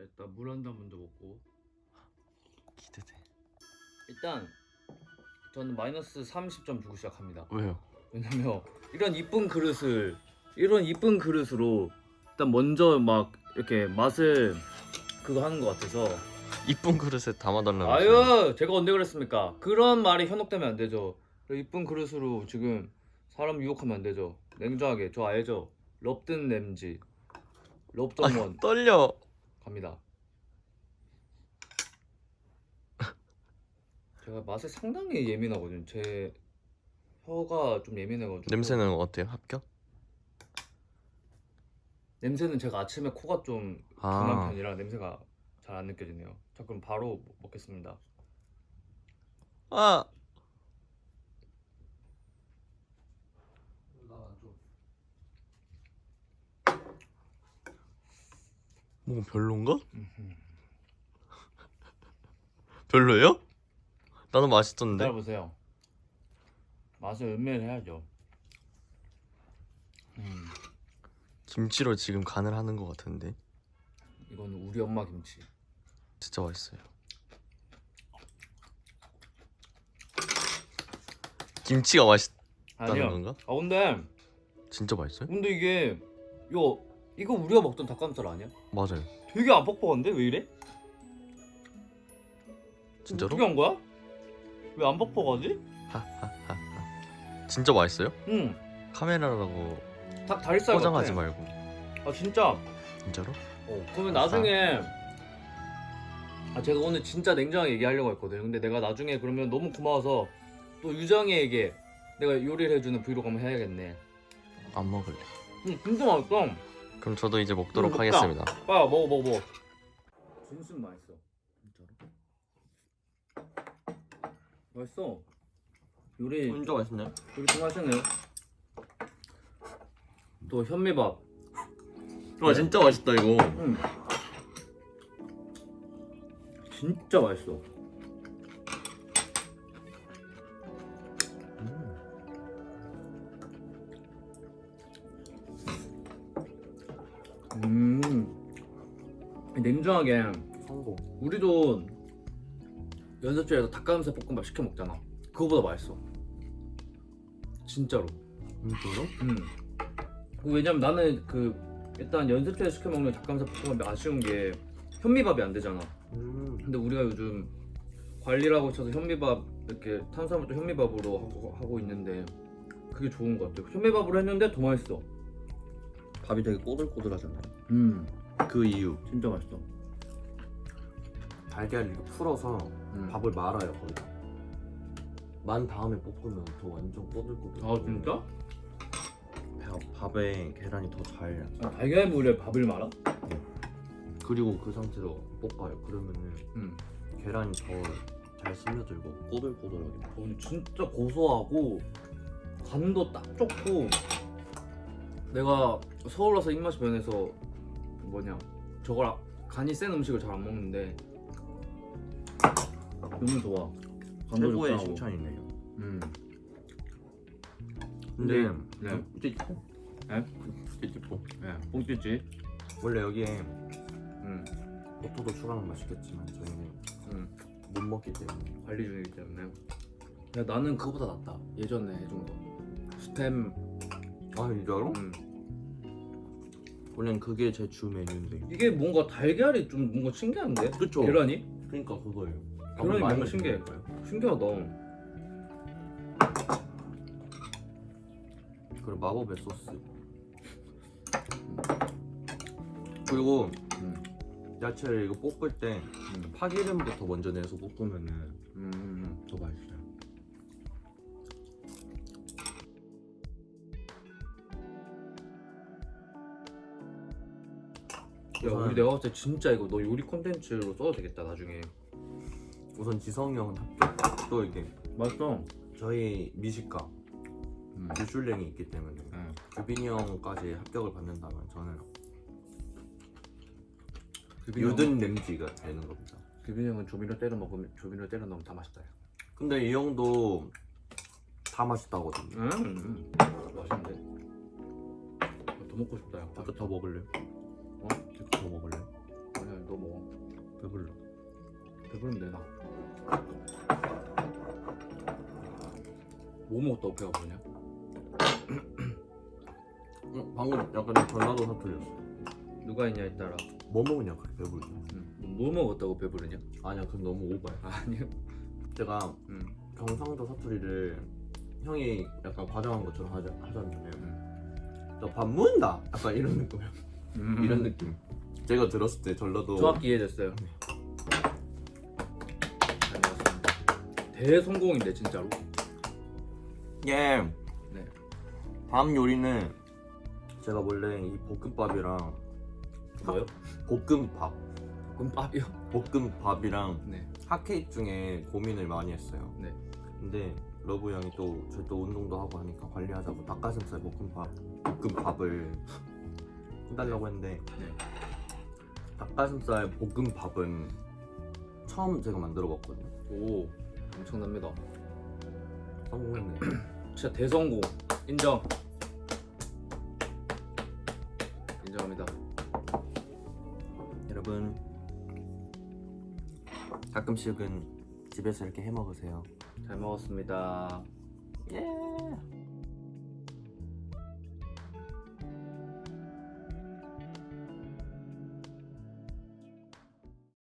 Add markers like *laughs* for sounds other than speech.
일단 물 한 잔 먼저 먹고 기대돼. 일단 저는 마이너스 30점 주고 시작합니다. 왜요? 왜냐면 이런 이쁜 그릇을 이런 이쁜 그릇으로 일단 먼저 막 이렇게 맛을 그거 하는 것 같아서 이쁜 그릇에 담아달라고. 아유 제가 언제 그랬습니까? 그런 말이 현혹되면 안 되죠. 이쁜 그릇으로 지금 사람 유혹하면 안 되죠. 냉정하게 저 알죠? 럽든 램지 럽던원 아, 떨려. 갑니다. *laughs* 제가 맛에 상당히 예민하거든요. 제 혀가 좀 예민해가지고 냄새는 어때요? 합격? 냄새는 제가 아침에 코가 좀 아. 둔한 편이라 냄새가 잘 안 느껴지네요. 자 그럼 바로 먹겠습니다. 아. 뭐 별론가? 별로예요? 나는 맛있던데. 기다려보세요. 맛을 음미를 해야죠. 음, 김치로 지금 간을 하는 것 같은데. 이거는 우리 엄마 김치. 진짜 맛있어요. 김치가 맛있다는 아니요. 건가? 아 근데 진짜 맛있어요? 근데 이게 이거 이거 우리가 먹던 닭가슴살 아니야? 맞아요. 되게 안 뻑뻑한데 왜 이래? 진짜로? 어떻게 한 거야? 왜 안 뻑뻑하지? *laughs* 진짜 맛있어요? 응. 카메라라고 닭 다리살 포장하지 같아. 말고. 아 진짜. 진짜로? 어, 그러면 나중에 아 제가 오늘 진짜 냉정하게 얘기하려고 했거든요. 근데 내가 나중에 그러면 너무 고마워서 또 유정이에게 내가 요리를 해주는 브이로그 한번 해야겠네. 안 먹을래. 응, 진짜 맛있어. 그럼 저도 이제 먹도록 음. 하겠습니다. 빨리 먹어 먹어 먹어. 진심 맛있어. 진짜로? 맛있어. 요리 진짜 맛있네. 요리 좀 하시네요. 또 현미밥. 와 진짜 맛있다 이거. 응. 진짜 맛있어. 음. 냉정하게 성공. 우리도 연습실에서 닭가슴살 볶음밥 시켜 먹잖아. 그거보다 맛있어. 진짜로. 진짜로? 음. 왜냐면 나는 그 일단 연습실에서 시켜 먹는 닭가슴살 볶음밥이 아쉬운 게 현미밥이 안 되잖아. 음. 근데 우리가 요즘 관리를 하고 있어서 현미밥 이렇게 탄수화물도 현미밥으로 하고, 하고 있는데 그게 좋은 것 같아요. 현미밥으로 했는데 더 맛있어. 밥이 되게 꼬들꼬들하잖아요. 음, 그 이유 진짜 맛있어. 달걀 이렇게 풀어서 음. 밥을 말아요 거기다 만 다음에 볶으면 더 완전 꼬들꼬들 아 진짜? 밥에 계란이 더잘 아, 달걀물에 밥을 말아? 그리고 그 상태로 볶아요 그러면은 음. 계란이 더 잘 스며들고 꼬들꼬들하게 어, 근데 진짜 고소하고 간도 딱 좋고 내가 서울 와서 입맛이 변해서 뭐냐 저걸 아- 간이 센 음식을 잘 안 먹는데 너무 좋아 최고의. 칭찬이네요 음. 근데 네. 찌찌뽀 네? 찌찌뽀 네, 뽕찌찌 원래 여기에 음. 버터도 추가하면 맛있겠지만 저희는 음. 못 먹기 때문에 관리 중이기 때문에 야 나는 그거보다 낫다 예전에 해준 거 스템 아 진짜로? 음. 원래는 그게 제 주 메뉴인데 이게 뭔가 달걀이 좀 뭔가 신기한데? 그쵸? 계란이? 그러니까 그거예요 계란이 뭔가 신기해. 신기하다 그리고 마법의 소스 그리고 음. 야채를 이거 볶을 때 음. 파기름부터 먼저 내서 볶으면은 음, 음. 더 맛있어요 야 우리 내가 봤을 때 진짜 이거 너 요리 콘텐츠로 써도 되겠다 나중에 우선 지성이 형은 합격 또 이게 맛있어 저희 미식가 음. 미슐랭이 있기 때문에 응. 규빈이 형까지 합격을 받는다면 저는 유든 램지가 되는 겁니다 규빈이 형은 조미료 때려 먹으면 조미료 때려 넣으면 다 맛있다 야. 근데 이 형도 다 맛있다거든요 음, 음. 맛있는데 더 먹고 싶다 야 이거 더 먹을래요? 어? 이거 더 먹을래요? 아니야 너 먹어 배불러. 배부르면 되나 뭐 먹었다고 배가 부르냐? 응, *clears throat* 방금 약간 전라도 사투리였어. 누가 있냐에 따라 뭐 먹으냐 그래 배부르지. 응. 뭐 먹었다고 배부르냐? 아니야 그건 너무 오바야. 아니요 제가 음. 경상도 사투리를 형이 약간 과장한 것처럼 하자, 하잖아요. 너밥 먹는다. 약간 이런 느낌. 음. 이런 느낌. 제가 들었을 때 전라도 정확히 이해됐어요 다녀왔습니다 대성공인데 진짜로 예. 네. 다음 요리는 제가 원래 이 볶음밥이랑 뭐요? 볶음밥, 볶음밥이요? 볶음밥이랑 네 핫케이크 중에 고민을 많이 했어요. 네. 근데 러브 형이 또 저희 또 운동도 하고 하니까 관리하자고 닭가슴살 볶음밥, 볶음밥을 해달라고 했는데 네. 닭가슴살 볶음밥은 처음 제가 만들어 봤거든요. 오 엄청납니다 성공했네. *clears throat* 진짜 대성공 인정 인정합니다 여러분 가끔씩은 집에서 이렇게 해 먹으세요. 잘 먹었습니다